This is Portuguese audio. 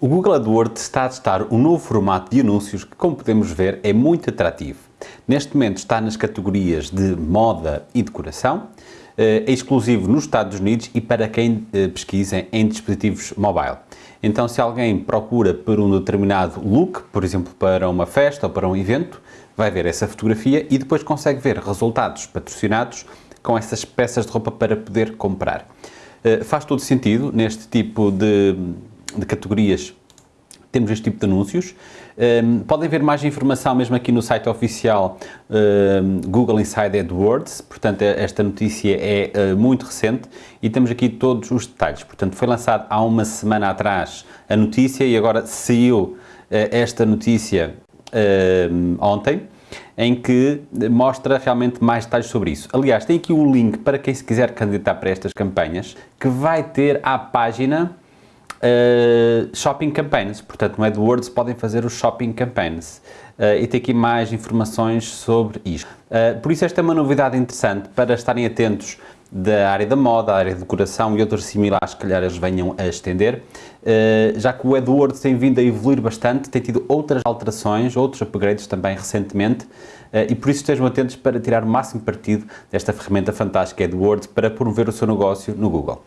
O Google AdWords está a testar um novo formato de anúncios que, como podemos ver, é muito atrativo. Neste momento está nas categorias de moda e decoração, eh, é exclusivo nos Estados Unidos e para quem eh, pesquisa em dispositivos mobile. Então, se alguém procura por um determinado look, por exemplo, para uma festa ou para um evento, vai ver essa fotografia e depois consegue ver resultados patrocinados com essas peças de roupa para poder comprar. Eh, faz todo sentido neste tipo de de categorias temos este tipo de anúncios. Um, podem ver mais informação mesmo aqui no site oficial um, Google Inside AdWords, portanto esta notícia é uh, muito recente e temos aqui todos os detalhes. Portanto foi lançado há uma semana atrás a notícia e agora saiu uh, esta notícia uh, ontem em que mostra realmente mais detalhes sobre isso. Aliás, tem aqui um link para quem se quiser candidatar para estas campanhas que vai ter à página uh, shopping campaigns, portanto no AdWords podem fazer os shopping campaigns uh, e tem aqui mais informações sobre isto. Uh, por isso esta é uma novidade interessante para estarem atentos da área da moda, da área de decoração e outros similares que calhar eles venham a estender, já que o AdWords tem vindo a evoluir bastante, tem tido outras alterações, outros upgrades também recentemente, e por isso estejam atentos para tirar o máximo partido desta ferramenta fantástica AdWords para promover o seu negócio no Google.